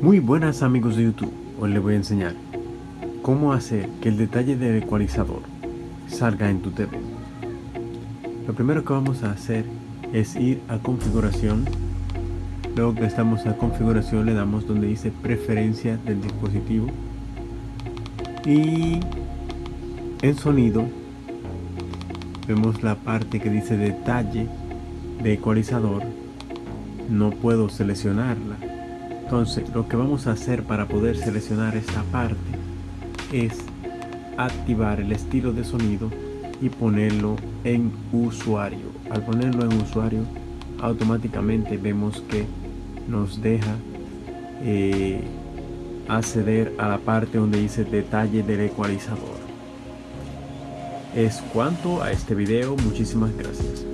Muy buenas amigos de YouTube, hoy les voy a enseñar cómo hacer que el detalle del ecualizador salga en tu TV. Lo primero que vamos a hacer es ir a configuración, luego que estamos a configuración le damos donde dice preferencia del dispositivo. Y en sonido vemos la parte que dice detalle de ecualizador, no puedo seleccionarla entonces lo que vamos a hacer para poder seleccionar esta parte es activar el estilo de sonido y ponerlo en usuario. Al ponerlo en usuario automáticamente vemos que nos deja eh, acceder a la parte donde dice detalle del ecualizador. Es cuanto a este video, muchísimas gracias.